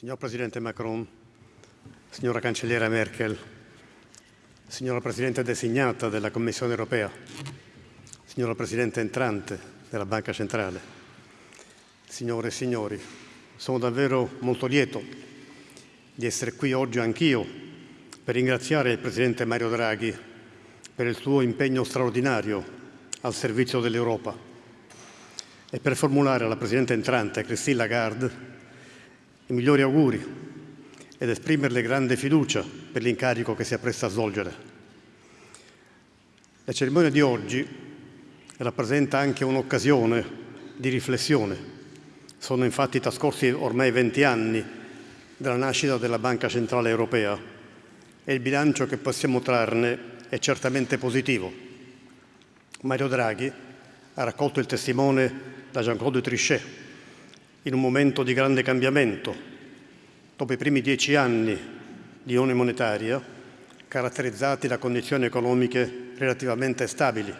Signor Presidente Macron, signora Cancelliera Merkel, signora Presidente designata della Commissione europea, signora Presidente entrante della Banca Centrale, signore e signori, sono davvero molto lieto di essere qui oggi anch'io per ringraziare il Presidente Mario Draghi per il suo impegno straordinario al servizio dell'Europa e per formulare alla Presidente entrante Christine Lagarde i migliori auguri ed esprimerle grande fiducia per l'incarico che si appresta a svolgere. La cerimonia di oggi rappresenta anche un'occasione di riflessione. Sono infatti trascorsi ormai 20 anni dalla nascita della Banca Centrale Europea e il bilancio che possiamo trarne è certamente positivo. Mario Draghi ha raccolto il testimone da Jean-Claude Trichet in un momento di grande cambiamento, dopo i primi dieci anni di unione monetaria, caratterizzati da condizioni economiche relativamente stabili,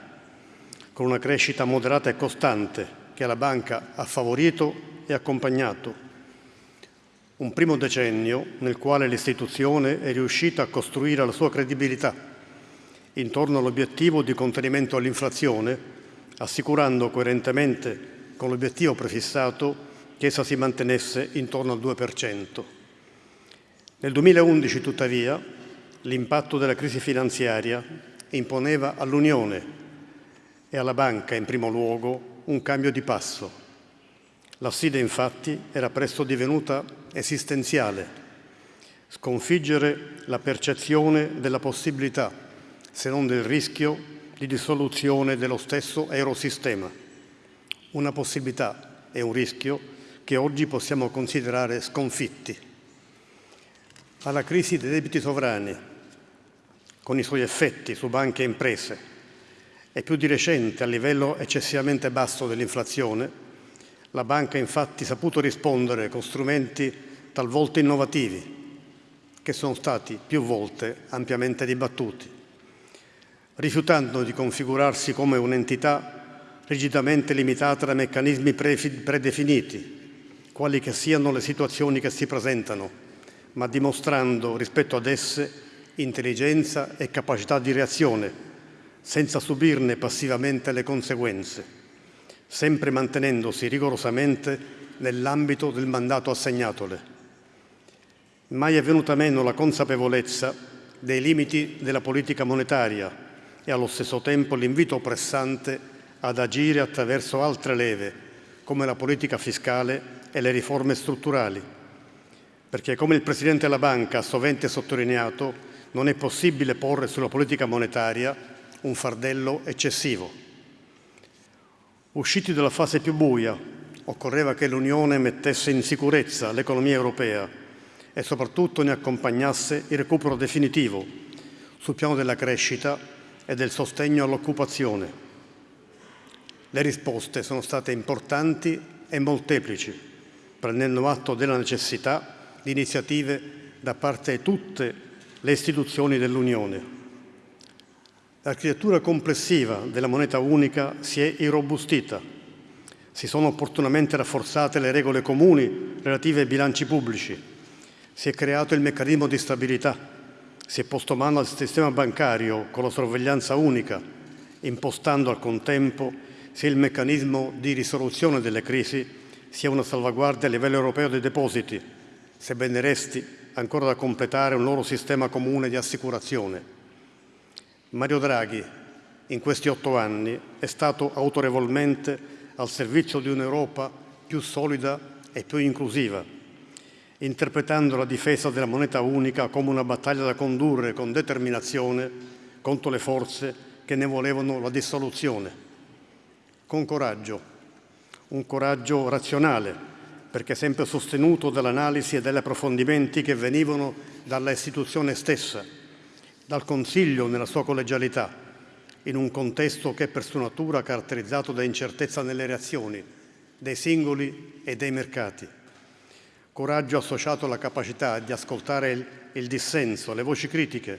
con una crescita moderata e costante che la banca ha favorito e accompagnato. Un primo decennio nel quale l'istituzione è riuscita a costruire la sua credibilità intorno all'obiettivo di contenimento all'inflazione, assicurando coerentemente con l'obiettivo prefissato che essa si mantenesse intorno al 2%. Nel 2011, tuttavia, l'impatto della crisi finanziaria imponeva all'Unione e alla banca, in primo luogo, un cambio di passo. La sfida, infatti, era presto divenuta esistenziale. Sconfiggere la percezione della possibilità, se non del rischio, di dissoluzione dello stesso eurosistema. Una possibilità e un rischio che oggi possiamo considerare sconfitti. Alla crisi dei debiti sovrani, con i suoi effetti su banche e imprese, e più di recente al livello eccessivamente basso dell'inflazione, la banca ha infatti saputo rispondere con strumenti talvolta innovativi, che sono stati più volte ampiamente dibattuti, rifiutando di configurarsi come un'entità rigidamente limitata da meccanismi predefiniti, quali che siano le situazioni che si presentano, ma dimostrando rispetto ad esse intelligenza e capacità di reazione, senza subirne passivamente le conseguenze, sempre mantenendosi rigorosamente nell'ambito del mandato assegnatole. Mai è venuta meno la consapevolezza dei limiti della politica monetaria e allo stesso tempo l'invito pressante ad agire attraverso altre leve, come la politica fiscale e le riforme strutturali, perché come il Presidente della Banca ha sovente sottolineato, non è possibile porre sulla politica monetaria un fardello eccessivo. Usciti dalla fase più buia, occorreva che l'Unione mettesse in sicurezza l'economia europea e soprattutto ne accompagnasse il recupero definitivo sul piano della crescita e del sostegno all'occupazione. Le risposte sono state importanti e molteplici prendendo atto della necessità di iniziative da parte di tutte le istituzioni dell'Unione. L'architettura complessiva della moneta unica si è irrobustita, si sono opportunamente rafforzate le regole comuni relative ai bilanci pubblici, si è creato il meccanismo di stabilità, si è posto mano al sistema bancario con la sorveglianza unica, impostando al contempo sia il meccanismo di risoluzione delle crisi sia una salvaguardia a livello europeo dei depositi, sebbene resti ancora da completare un loro sistema comune di assicurazione. Mario Draghi, in questi otto anni, è stato autorevolmente al servizio di un'Europa più solida e più inclusiva, interpretando la difesa della moneta unica come una battaglia da condurre con determinazione contro le forze che ne volevano la dissoluzione. Con coraggio, un coraggio razionale, perché sempre sostenuto dall'analisi e dagli approfondimenti che venivano dalla istituzione stessa, dal Consiglio nella sua collegialità, in un contesto che è per sua natura caratterizzato da incertezza nelle reazioni dei singoli e dei mercati. Coraggio associato alla capacità di ascoltare il, il dissenso, le voci critiche,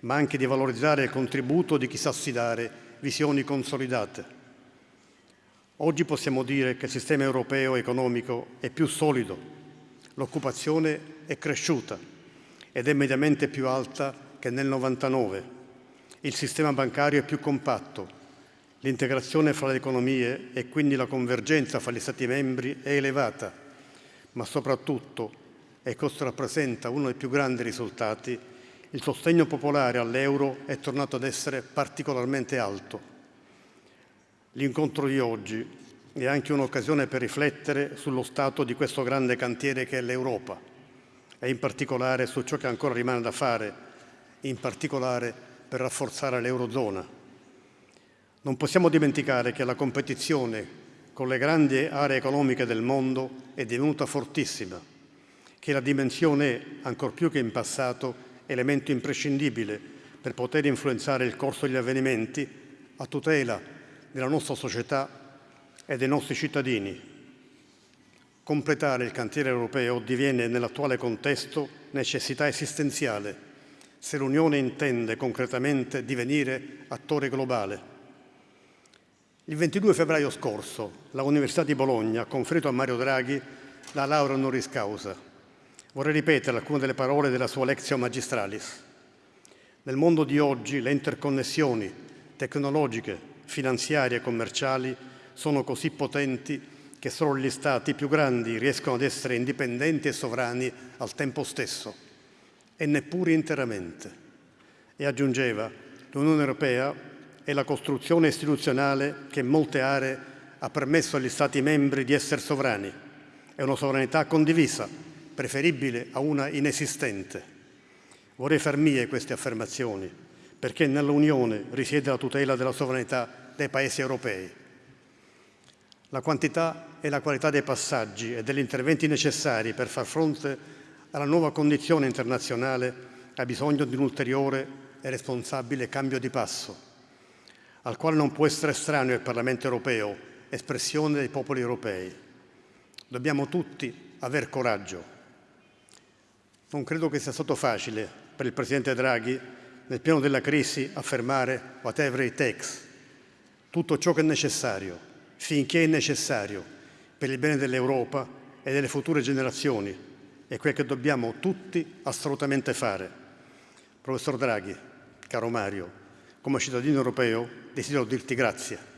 ma anche di valorizzare il contributo di chi sa sfidare visioni consolidate. Oggi possiamo dire che il sistema europeo economico è più solido, l'occupazione è cresciuta ed è mediamente più alta che nel 99. Il sistema bancario è più compatto, l'integrazione fra le economie e quindi la convergenza fra gli Stati membri è elevata, ma soprattutto, e questo rappresenta uno dei più grandi risultati, il sostegno popolare all'euro è tornato ad essere particolarmente alto. L'incontro di oggi è anche un'occasione per riflettere sullo stato di questo grande cantiere che è l'Europa e in particolare su ciò che ancora rimane da fare, in particolare per rafforzare l'Eurozona. Non possiamo dimenticare che la competizione con le grandi aree economiche del mondo è divenuta fortissima, che la dimensione è, ancor più che in passato, elemento imprescindibile per poter influenzare il corso degli avvenimenti a tutela della nostra società e dei nostri cittadini. Completare il cantiere europeo diviene nell'attuale contesto necessità esistenziale se l'Unione intende concretamente divenire attore globale. Il 22 febbraio scorso la Università di Bologna ha conferito a Mario Draghi la laurea honoris causa. Vorrei ripetere alcune delle parole della sua Lectio Magistralis. Nel mondo di oggi le interconnessioni tecnologiche, finanziarie e commerciali sono così potenti che solo gli Stati più grandi riescono ad essere indipendenti e sovrani al tempo stesso, e neppure interamente. E aggiungeva, l'Unione Europea è la costruzione istituzionale che in molte aree ha permesso agli Stati membri di essere sovrani. È una sovranità condivisa, preferibile a una inesistente. Vorrei far mie queste affermazioni, perché nell'Unione risiede la tutela della sovranità dei paesi europei. La quantità e la qualità dei passaggi e degli interventi necessari per far fronte alla nuova condizione internazionale ha bisogno di un ulteriore e responsabile cambio di passo, al quale non può essere estraneo il Parlamento europeo, espressione dei popoli europei. Dobbiamo tutti aver coraggio. Non credo che sia stato facile per il Presidente Draghi nel piano della crisi affermare whatever it takes, tutto ciò che è necessario, finché è necessario, per il bene dell'Europa e delle future generazioni, è quel che dobbiamo tutti assolutamente fare. Professor Draghi, caro Mario, come cittadino europeo desidero dirti grazie